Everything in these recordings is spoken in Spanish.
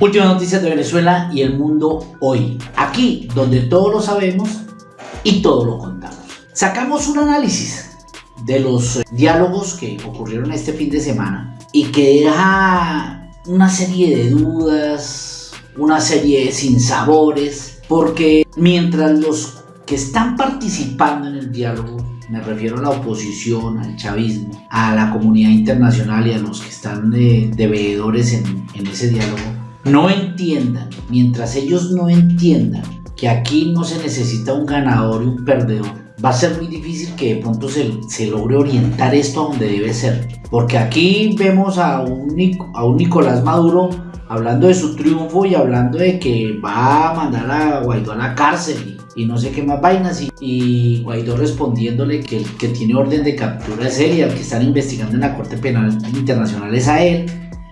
Últimas noticias de Venezuela y el mundo hoy. Aquí donde todo lo sabemos y todo lo contamos. Sacamos un análisis de los diálogos que ocurrieron este fin de semana y que deja una serie de dudas, una serie de sinsabores, porque mientras los que están participando en el diálogo me refiero a la oposición, al chavismo, a la comunidad internacional y a los que están de, veedores en, en ese diálogo, no entiendan, mientras ellos no entiendan que aquí no se necesita un ganador y un perdedor, va a ser muy difícil que de pronto se, se logre orientar esto a donde debe ser. Porque aquí vemos a un, a un Nicolás Maduro hablando de su triunfo y hablando de que va a mandar a Guaidó a la cárcel y, no sé qué más vainas y, y Guaidó respondiéndole que el que tiene orden de captura es él y al que están investigando en la Corte Penal Internacional es a él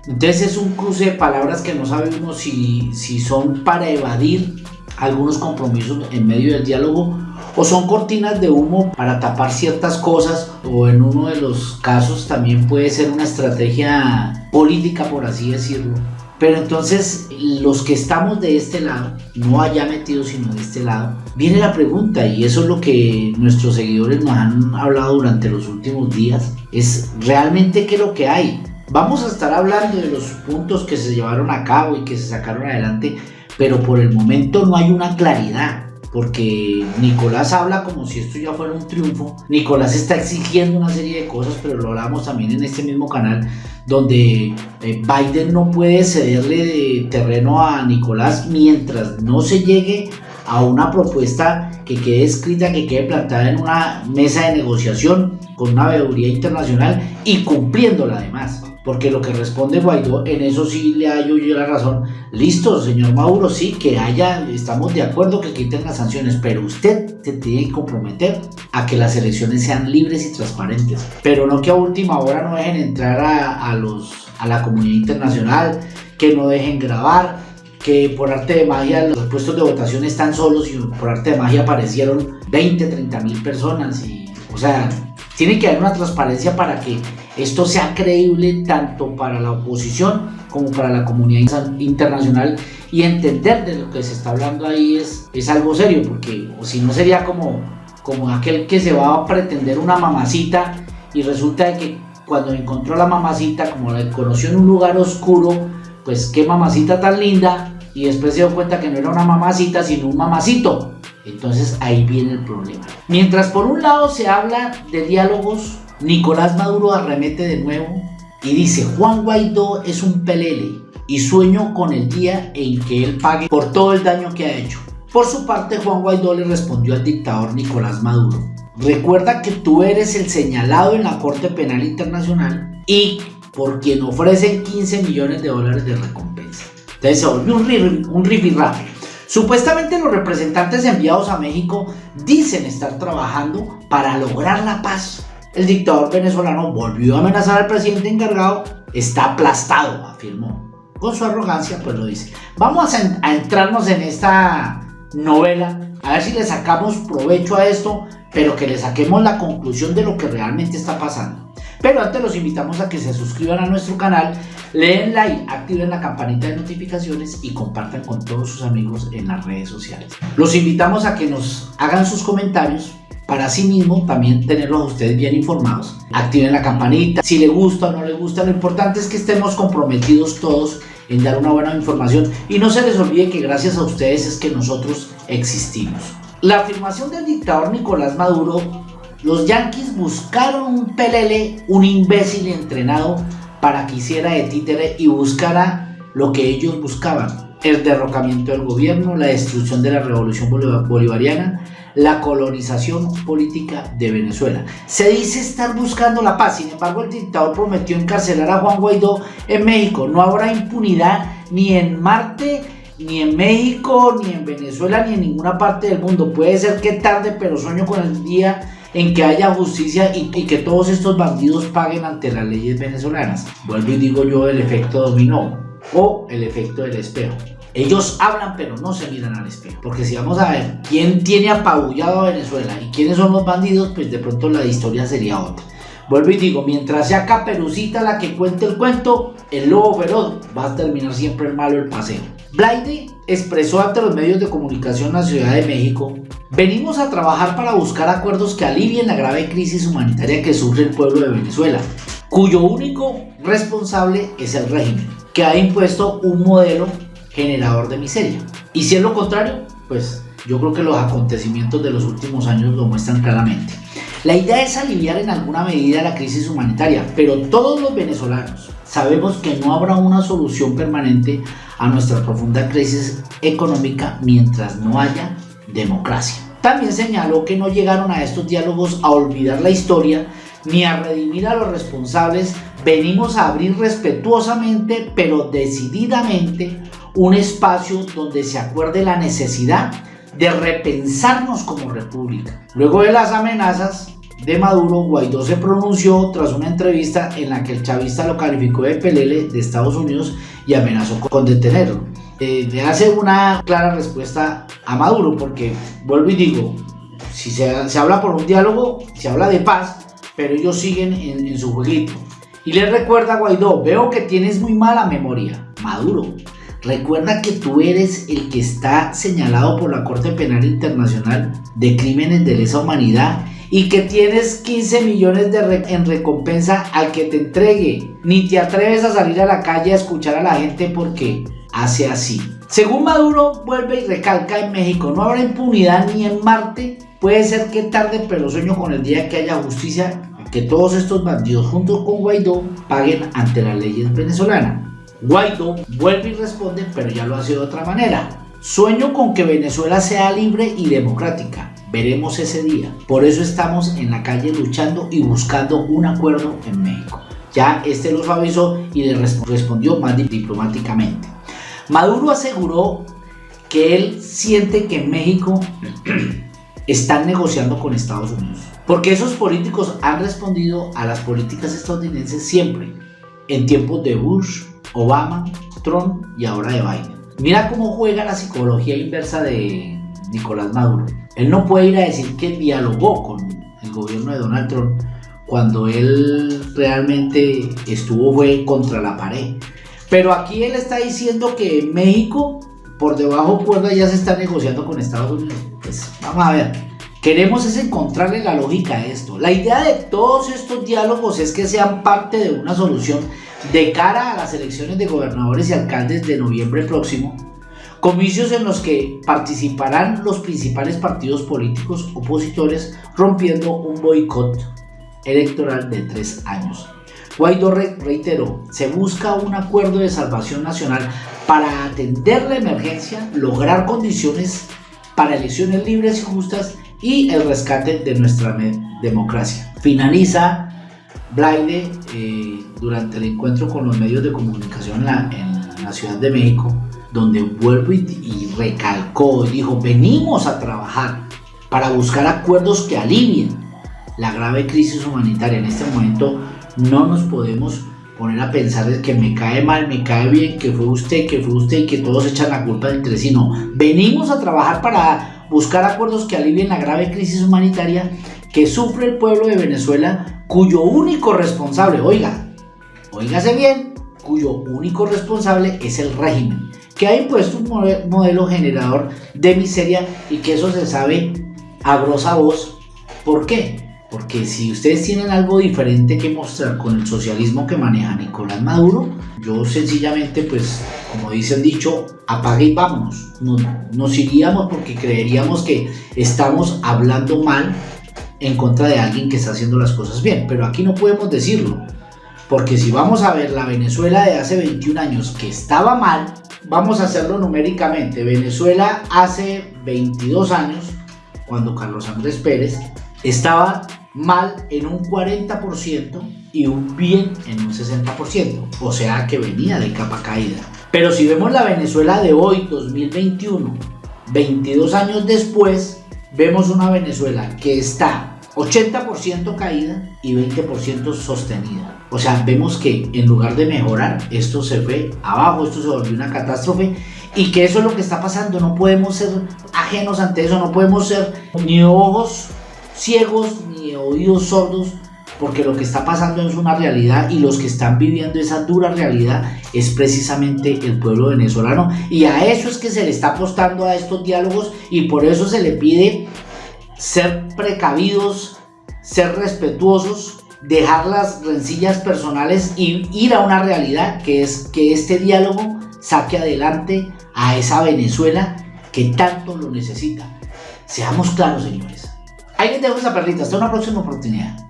entonces es un cruce de palabras que no sabemos si, si son para evadir algunos compromisos en medio del diálogo o son cortinas de humo para tapar ciertas cosas o en uno de los casos también puede ser una estrategia política por así decirlo. Pero entonces los que estamos de este lado, no allá metidos sino de este lado, viene la pregunta y eso es lo que nuestros seguidores nos han hablado durante los últimos días, es realmente qué es lo que hay. Vamos a estar hablando de los puntos que se llevaron a cabo y que se sacaron adelante, pero por el momento no hay una claridad, porque Nicolás habla como si esto ya fuera un triunfo. Nicolás está exigiendo una serie de cosas, pero lo hablamos también en este mismo canal, donde eh, Biden no puede cederle de terreno a Nicolás mientras no se llegue a una propuesta que quede escrita, que quede plantada en una mesa de negociación con una veeduría internacional y cumpliéndola además porque lo que responde Guaidó, en eso sí le hallo yo la razón. Listo, señor Maduro, sí, que haya, estamos de acuerdo que quiten las sanciones, pero usted se tiene que comprometer a que las elecciones sean libres y transparentes, pero no que a última hora no dejen entrar a, los, a la comunidad internacional, que no dejen grabar, que por arte de magia los puestos de votación están solos y por arte de magia aparecieron 20, 30 mil personas y, o sea, tiene que haber una transparencia para que esto sea creíble tanto para la oposición como para la comunidad internacional y entender de lo que se está hablando ahí es, es algo serio, porque si no sería como, como aquel que se va a pretender una mamacita y resulta que cuando encontró la mamacita, como la conoció en un lugar oscuro, pues qué mamacita tan linda, y después se dio cuenta que no era una mamacita, sino un mamacito. Entonces ahí viene el problema. Mientras por un lado se habla de diálogos, Nicolás Maduro arremete de nuevo y dice Juan Guaidó es un pelele y sueño con el día en que él pague por todo el daño que ha hecho. Por su parte Juan Guaidó le respondió al dictador Nicolás Maduro Recuerda que tú eres el señalado en la Corte Penal Internacional y por quien ofrecen 15 millones de dólares de recompensa. Entonces se volvió un, rifirrafe. Supuestamente los representantes enviados a México dicen estar trabajando para lograr la paz. El dictador venezolano volvió a amenazar al presidente encargado, está aplastado, afirmó. Con su arrogancia, pues lo dice. Vamos a, entrarnos en esta novela, a ver si le sacamos provecho a esto, pero que le saquemos la conclusión de lo que realmente está pasando. Pero antes los invitamos a que se suscriban a nuestro canal, leen like, activen la campanita de notificaciones y compartan con todos sus amigos en las redes sociales. Los invitamos a que nos hagan sus comentarios para sí mismo también tenerlos a ustedes bien informados. Activen la campanita, si le gusta o no le gusta, lo importante es que estemos comprometidos todos en dar una buena información y no se les olvide que gracias a ustedes es que nosotros existimos. La afirmación del dictador Nicolás Maduro los Yankees buscaron un pelele, un imbécil entrenado para que hiciera de títere y buscara lo que ellos buscaban. El derrocamiento del gobierno, la destrucción de la revolución bolivariana, la colonización política de Venezuela. Se dice estar buscando la paz, sin embargo el dictador prometió encarcelar a Juan Guaidó en México. No habrá impunidad ni en Marte, ni en México, ni en Venezuela, ni en ninguna parte del mundo. Puede ser que tarde, pero sueño con el día en que haya justicia y, que todos estos bandidos paguen ante las leyes venezolanas. Vuelvo y digo yo el efecto dominó o el efecto del espejo. Ellos hablan pero no se miran al espejo. Porque si vamos a ver quién tiene apabullado a Venezuela y quiénes son los bandidos, pues de pronto la historia sería otra. Vuelvo y digo, mientras sea Caperucita la que cuente el cuento, el lobo feroz va a terminar siempre malo el paseo. Blaide expresó ante los medios de comunicación en la Ciudad de México, venimos a trabajar para buscar acuerdos que alivien la grave crisis humanitaria que sufre el pueblo de Venezuela, cuyo único responsable es el régimen, que ha impuesto un modelo generador de miseria. Y si es lo contrario, pues yo creo que los acontecimientos de los últimos años lo muestran claramente. La idea es aliviar en alguna medida la crisis humanitaria, pero todos los venezolanos sabemos que no habrá una solución permanente a nuestra profunda crisis económica mientras no haya democracia. También señaló que no llegaron a estos diálogos a olvidar la historia ni a redimir a los responsables, venimos a abrir respetuosamente pero decididamente un espacio donde se acuerde la necesidad de repensarnos como república. Luego de las amenazas de Maduro, Guaidó se pronunció tras una entrevista en la que el chavista lo calificó de pelele de Estados Unidos y amenazó con detenerlo. Eh, le hace una clara respuesta a Maduro porque, vuelvo y digo, si se, se habla por un diálogo, se habla de paz, pero ellos siguen en, en su jueguito. Y le recuerda a Guaidó, veo que tienes muy mala memoria. Maduro, Recuerda que tú eres el que está señalado por la Corte Penal Internacional de Crímenes de Lesa Humanidad y que tienes 15 millones de en recompensa al que te entregue. Ni te atreves a salir a la calle a escuchar a la gente porque hace así. Según Maduro, vuelve y recalca en México, no habrá impunidad ni en Marte. Puede ser que tarde, pero sueño con el día que haya justicia, que todos estos bandidos junto con Guaidó paguen ante las leyes venezolanas. Guaidó vuelve y responde, pero ya lo hace de otra manera. Sueño con que Venezuela sea libre y democrática. Veremos ese día. Por eso estamos en la calle luchando y buscando un acuerdo en México. Ya este lo avisó y le respondió más diplomáticamente. Maduro aseguró que él siente que en México están negociando con Estados Unidos. Porque esos políticos han respondido a las políticas estadounidenses siempre. En tiempos de Bush, Obama, Trump y ahora de Biden. Mira cómo juega la psicología inversa de Nicolás Maduro. Él no puede ir a decir que dialogó con el gobierno de Donald Trump cuando él realmente estuvo fue contra la pared. Pero aquí él está diciendo que México por debajo cuerda ya se está negociando con Estados Unidos. Pues vamos a ver. Queremos es encontrarle la lógica a esto. La idea de todos estos diálogos es que sean parte de una solución de cara a las elecciones de gobernadores y alcaldes de noviembre próximo, comicios en los que participarán los principales partidos políticos opositores rompiendo un boicot electoral de tres años. Guaidó reiteró, se busca un acuerdo de salvación nacional para atender la emergencia, lograr condiciones para elecciones libres y justas y el rescate de nuestra democracia. Finaliza Blaide eh, durante el encuentro con los medios de comunicación en la, Ciudad de México, donde vuelvo y, y recalcó dijo, venimos a trabajar para buscar acuerdos que alivien la grave crisis humanitaria. En este momento no nos podemos poner a pensar que me cae mal, me cae bien, que fue usted, que fue usted y que todos echan la culpa entre sí. No, venimos a trabajar para buscar acuerdos que alivien la grave crisis humanitaria que sufre el pueblo de Venezuela, cuyo único responsable, oiga, oígase bien, cuyo único responsable es el régimen, que ha impuesto un modelo generador de miseria y que eso se sabe a grosa voz. ¿Por qué? Porque si ustedes tienen algo diferente que mostrar con el socialismo que maneja Nicolás Maduro, yo sencillamente, pues, como dicen dicho, apague y vámonos. Nos, nos iríamos porque creeríamos que estamos hablando mal en contra de alguien que está haciendo las cosas bien. Pero aquí no podemos decirlo. Porque si vamos a ver la Venezuela de hace 21 años que estaba mal, vamos a hacerlo numéricamente. Venezuela hace 22 años, cuando Carlos Andrés Pérez estaba mal en un 40% y un bien en un 60%. O sea que venía de capa caída. Pero si vemos la Venezuela de hoy, 2021, 22 años después, vemos una Venezuela que está 80% caída y 20% sostenida. O sea, vemos que en lugar de mejorar, esto se fue abajo, esto se volvió una catástrofe y que eso es lo que está pasando. No podemos ser ajenos ante eso, no podemos ser ni ojos ciegos ni oídos sordos porque lo que está pasando es una realidad y los que están viviendo esa dura realidad es precisamente el pueblo venezolano y a eso es que se le está apostando a estos diálogos y por eso se le pide ser precavidos, ser respetuosos, dejar las rencillas personales y ir a una realidad que es que este diálogo saque adelante a esa Venezuela que tanto lo necesita. Seamos claros, señores. Ahí les dejo esa perlita. Hasta una próxima oportunidad.